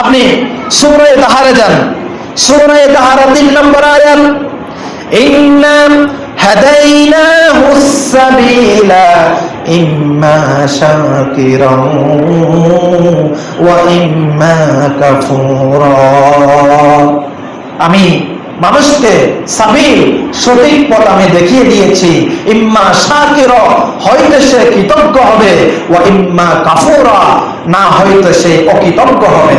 আপনি সুরায় তাহারে যান। সুরায় তাহারা তিন নম্বর আয়াত, ইন্না হাদাইনাহু সাবিলা ইম্মা শাকিরান ওয়া ইম্মা কাফুরা। আমি মানুষকে সাবিল, সঠিক পথ আমি দেখিয়ে দিয়েছি। ইম্মা শাকির, হয়তো সে কৃতজ্ঞ হবে ও ইম্মা কাফুরা, না হয়তো সে অকৃতজ্ঞ হবে।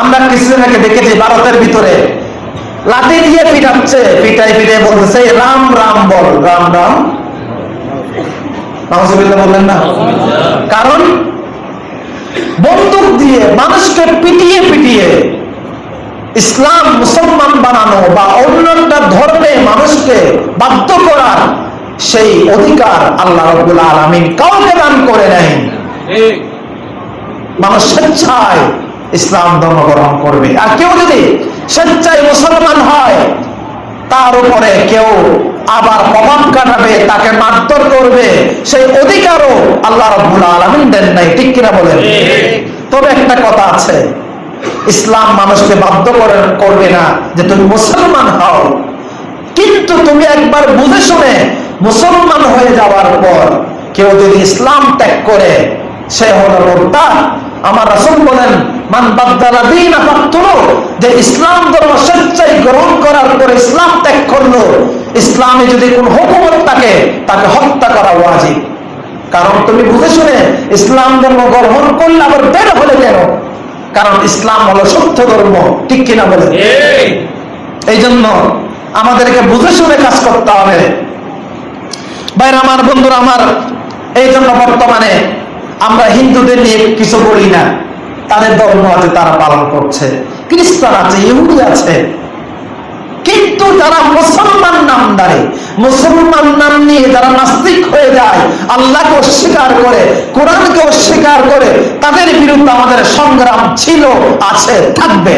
আমরা কিছুদিন আগে দেখেছি ভারতের ভিতরে। লাঠি দিয়ে পিটাচ্ছে পিটাই পিটাই বলতেছে রাম রাম বল রাম রাম। বললেন না? কারণ বন্দুক দিয়ে মানুষকে পিটিয়ে পিটিয়ে ইসলাম মুসলমান বানানো বা অন্য একটা ধর্মে মানুষকে বাধ্য করার সেই অধিকার আল্লাহ রব্বুল আলমিন কাউকে দান করে নেয় মানুষ স্বেচ্ছায় ইসলাম ধর্ম গ্রহণ করবে। আর কেউ যদি স্বেচ্ছায় মুসলমান হয়, তার উপরে কেউ আবার প্রভাব কাটাবে, তাকে মারধর করবে, সেই অধিকারও আল্লাহ রব্বুল আলমিন দেন নাই, ঠিক কিনা বলেন? তবে একটা কথা আছে, ইসলাম মানুষকে বাধ্য করে করবে না যে তুমি মুসলমান হও। কিন্তু তুমি একবার বুঝে শুনে মুসলমান হয়ে যাওয়ার পর কেউ যদি ইসলাম ত্যাগ করে, সে হলো মোরতাদ। আমার রাসূল বলেন মান বাদদালা দিন যে ইসলাম ধর্ম স্বেচ্ছায় গ্রহণ করার পরে ইসলাম ত্যাগ করল ইসলামে যদি কোন হুকুমত থাকে তাকে হত্যা করা ওয়াজিব। কারণ তুমি বুঝে শুনে ইসলাম ধর্ম গ্রহণ করলে আবার বের হলে কেন? কারণ ইসলাম হলো সত্য ধর্ম ঠিক কিনা বলে এই। জন্য আমাদেরকে বুঝে শুনে কাজ করতে হবে। বাইরে আমার বন্ধুরা আমার এই জন্য বর্তমানে আমরা হিন্দুদের নিয়ে কিছু বলি না। তাদের ধর্ম আছে, তারা পালন করছে। খ্রিস্টান আছে, ইহুদি আছে। কিন্তু যারা মুসলমান নামদারে, মুসলমান নাম নিয়ে যারা নাস্তিক হয়ে যায়, আল্লাহকে অস্বীকার করে, কোরআনকে অস্বীকার করে, তাদের বিরুদ্ধে আমাদের সংগ্রাম ছিল, আছে, থাকবে।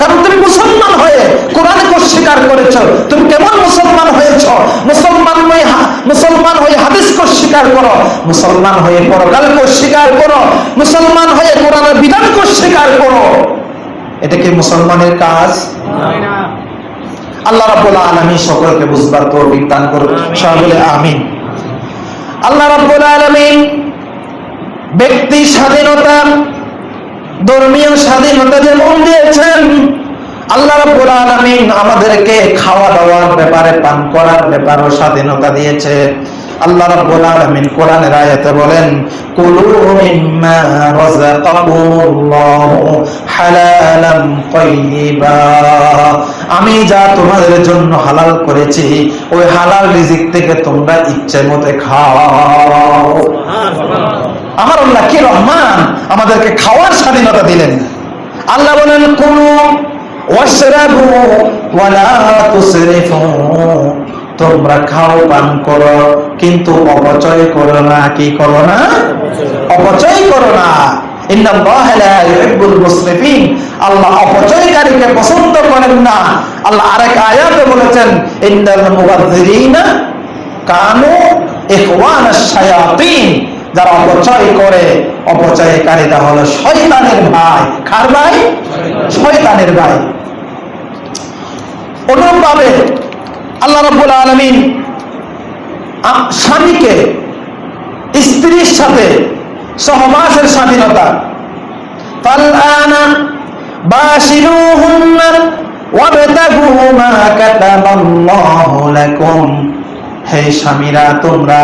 কারণ তুমি মুসলমান হয়ে কোরআনকে অস্বীকার করেছ। তুমি কেমন মুসলমান হয়েছ? মুসলমান হয়ে মুসলমান হয়ে হাদিসকে অস্বীকার করো। মুসলমান হয়ে পরকালকে অস্বীকার করো। মুসলমান হয়ে কোরআনের বিধানকে অস্বীকার করো। এটা কি মুসলমানের কাজ? আল্লাহ রাব্বুল আলামিন সকলকে বুঝবার তৌফিক দান করুন। সবাই বলে আমিন। আল্লাহ রাব্বুল আলামিন ব্যক্তি স্বাধীনতা ধর্মীয় স্বাধীনতা যেমন দিয়েছেন আমাদেরকে খাওয়া দাওয়ার ব্যাপারে, পান করার ব্যাপারেও স্বাধীনতা দিয়েছে। আল্লাহ রাব্বুল আলামিন কোরআনের আয়াতে বলেন, কুলু মিম্মা রাযাকাকুমুল্লাহু হালালাম তাইয়্যিবা আমি যা তোমাদের জন্য হালাল করেছি, ওই হালাল রিজিক থেকে তোমরা ইচ্ছে মতো খাও। আমার আল্লাহ কি রহমান আমাদেরকে খাওয়ার স্বাধীনতা দিলেন। আল্লাহ বলেন কোন ওয়াশরাবু ওয়ালা তুসরিফু। তোমরা খাও, পান করো, কিন্তু অপচয় করো না। কি করো না? অপচয় করো না। আল্লাহ অপচয়কারীকে পছন্দ করেন না। আল্লাহ বলেছেন যারা অপচয় করে, অপচয়কারীরা হলো শয়তানের ভাই। কার ভাই? শয়তানের ভাই। অনুরূপভাবে আল্লাহ রাব্বুল আলামিন স্বামীকে, স্ত্রীর সাথে সহবাসের স্বাধীনতা। হে স্বামীরা, তোমরা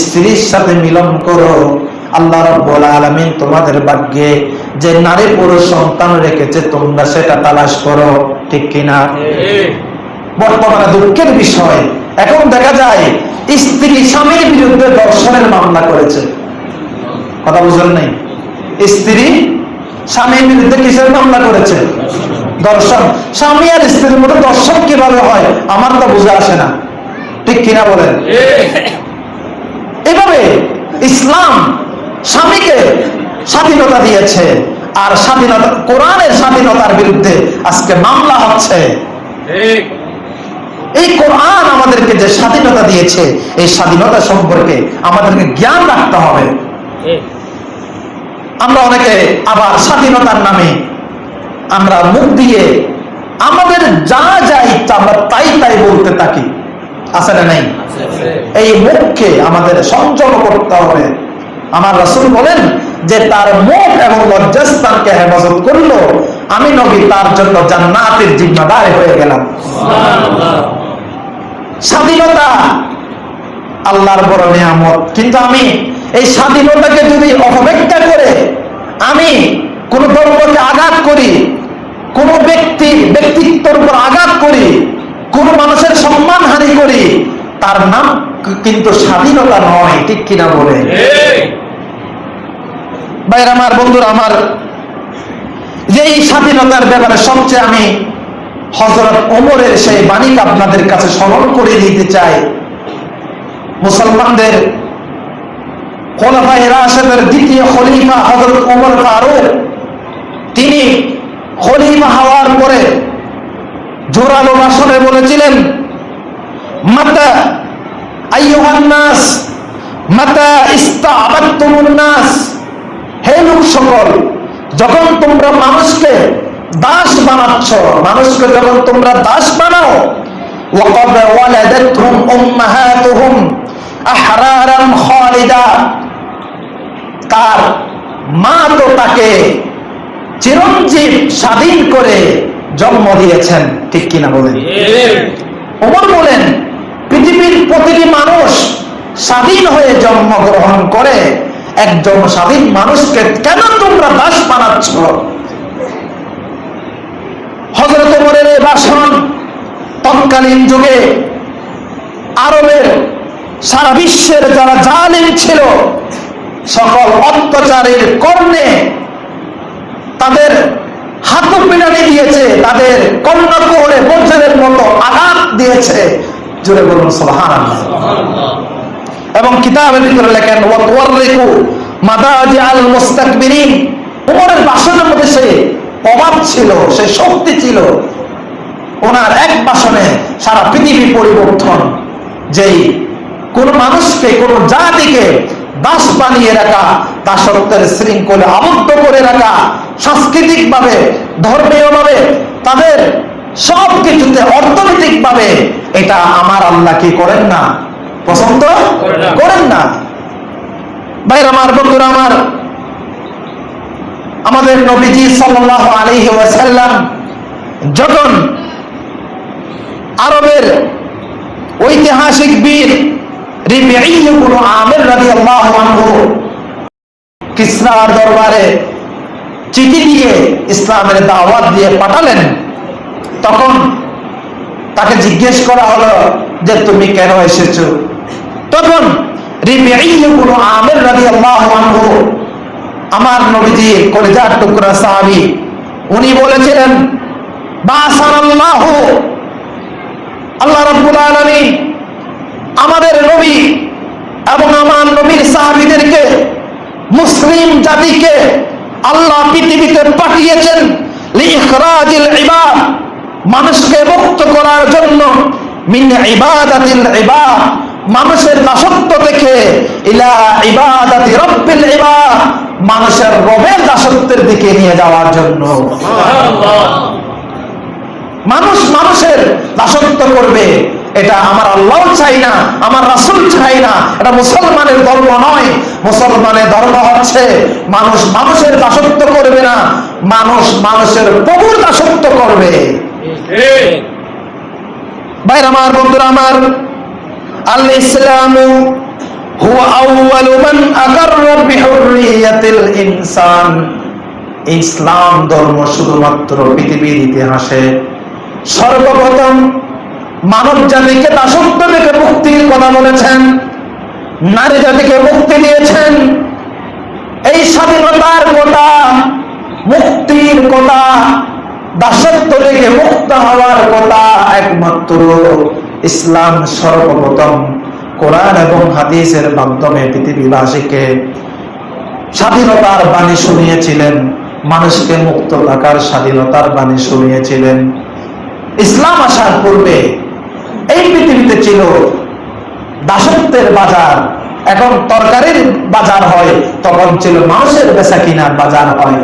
স্ত্রীর সাথে মিলন করো। আলামিন তোমাদের ভাগ্যে যে নারী পুরুষ সন্তান রেখেছে, তোমরা সেটা তালাশ করো। ঠিক কিনা? বর্তমানে দুঃখের বিষয়। এখন দেখা যায় স্ত্রী স্বামীর বিরুদ্ধে দর্শনের মামলা করেছে। কথা বুঝলেন নাই? স্ত্রী স্বামীর বিরুদ্ধে কিসের মামলা করেছে? দর্শন স্বামী আর স্ত্রীর মধ্যে দর্শন কীভাবে হয় আমার তো বুঝে আসে না। ঠিক কিনা বলেন? এভাবে ইসলাম স্বামীকে স্বাধীনতা দিয়েছে। আর স্বাধীনতা কোরআনের স্বাধীনতার বিরুদ্ধে আজকে মামলা হচ্ছে। এই কোরআন আমাদেরকে যে স্বাধীনতা দিয়েছে এই স্বাধীনতা সম্পর্কে আমাদেরকে জ্ঞান রাখতে হবে। আমরা অনেকে আবার স্বাধীনতার নামে আমরা মুখ দিয়ে আমাদের যা যা ইচ্ছা আমরা তাই তাই বলতে থাকি। আসলে নাই? এই মুখকে আমাদের সংযম করতে হবে। আমার রসুল বলেন যে তার মুখ এবং লজ্জাস্থানকে হেফাজত করল। আমি নবী তার জন্য জান্নাতের জিম্মাদার হয়ে গেলাম। স্বাধীনতা আল্লাহর বড় নিয়ামত। কিন্তু আমি এই স্বাধীনতাকে যদি অপব্যাখ্যা করে আমি কোন ধর্মকে আঘাত করি কোন ব্যক্তি ব্যক্তিত্বর উপর আঘাত করি কোন মানুষের সম্মান হানি করি তার নাম কিন্তু স্বাধীনতা নয় ঠিক কিনা বলে ভাইয়ের আমার, বন্ধুরা আমার যে এই স্বাধীনতার ব্যাপারে সবচেয়ে আমি হজরত ওমরের সেই বাণীকে আপনাদের কাছে স্মরণ করে দিতে চাই। মুসলমানদের খোলাফায় রাশেদের দ্বিতীয় খলিফা হজরত ওমর ফারুক, তিনি খলিফা হওয়ার পরে জোরালো ভাষণে বলেছিলেন, মাতা আইয়ুহান নাস, মাতা ইস্তাবাত্তুমুন নাস। হে লোক সকল, যখন তোমরা মানুষকে দাস বানাচ্ছ, মানুষকে যখন তোমরা দাস বানাও তার মা তো তাকে চিরঞ্জীব স্বাধীন করে জন্ম দিয়েছেন, ঠিক কিনা বলেন? ওমর বলেন, পৃথিবীর প্রতিটি মানুষ স্বাধীন হয়ে জন্মগ্রহণ করে একজন স্বাধীন মানুষকে কেন তোমরা দাস বানাচ্ছ? হজরত ওমরের এই তৎকালীন যুগে আরবের সারা বিশ্বের যারা জালিম ছিল, সকল অত্যাচারের কর্ণে তাদের হাত পিনানি দিয়েছে, তাদের কর্ণ কোহরে বজ্রের মতো আঘাত দিয়েছে। জুড়ে বলুন সোহান এবং কিতাবের ভিতরে লেখেন ওয়াতওয়ারিকু মাদাজি আল মুস্তাকবিরিন। ওমরের ভাষণের মধ্যে সে অভাব ছিল, সে শক্তি ছিল। ওনার এক ভাষণে সারা পৃথিবী পরিবর্তন, যেই কোন মানুষকে, কোন জাতিকে দাস বানিয়ে রাখা, দাসত্বের শৃঙ্খলে আবদ্ধ করে রাখা সাংস্কৃতিক ভাবে ধর্মীয় ভাবে তাদের সব কিছুতে অর্থনৈতিক ভাবে এটা আমার আল্লাহ কি করেন না? পছন্দ করেন না। ভাইর, আমার বন্ধুরা, আমার আমাদের নবীজি সাল্লাল্লাহু আলাইহি ওয়াসাল্লাম যখন আরবের ঐতিহাসিক বীর আমির রাদিয়াল্লাহু আনহু কিসরার দরবারে চিঠি দিয়ে ইসলামের দাওয়াত দিয়ে পাঠালেন, তখন তাকে জিজ্ঞেস করা হলো যে, তুমি কেন এসেছ তখন আমির রাদিয়াল্লাহু আনহু, আমার নবীজি কলিজার টুকরা সাহাবি, উনি বলেছিলেন আল্লাহ রাব্বুল আলামিন আমাদের নবী এবং আমার নবীর সাহাবিদেরকে, মুসলিম জাতিকে আল্লাহ পৃথিবীতে পাঠিয়েছেন মানুষকে মুক্ত করার জন্য মানুষের দাসত্ব থেকে ইলা ইবাদাতি রব্বিল ইবাদ মানুষের রবের দাসত্বের দিকে নিয়ে যাওয়ার জন্য। মানুষ মানুষের দাসত্ব করবে এটা আমার আল্লাহ চাই না আমার রাসুল চাই না এটা মুসলমানের ধর্ম নয়। মুসলমানের ধর্ম হচ্ছে মানুষ মানুষের দাসত্ব করবে না মানুষ মানুষের প্রভুর দাসত্ব করবে। ভাইর আমার বন্ধুরা আমার আল ইসলামু ইনসান। ইসলাম ধর্ম শুধুমাত্র পৃথিবীর ইতিহাসে সর্বপ্রথম মানব জাতিকে দাসত্ব থেকে মুক্তির কথা বলেছেন, নারী জাতিকে মুক্তি দিয়েছেন। এই স্বাধীনতার কথা মুক্তির কথা দাসত্ব থেকে মুক্ত হওয়ার কথা একমাত্র ইসলাম সর্বপ্রথম কোরআন এবং হাদিসের মাধ্যমে পৃথিবীবাসীকে স্বাধীনতার বাণী শুনিয়েছিলেন, মানুষকে মুক্ত থাকার স্বাধীনতার বাণী শুনিয়েছিলেন। ইসলাম আসার পূর্বে এই পৃথিবীতে ছিল দাসত্বের বাজার, এখন তরকারির বাজার হয়, তখন ছিল মানুষের বেচা কিনার বাজার হয়।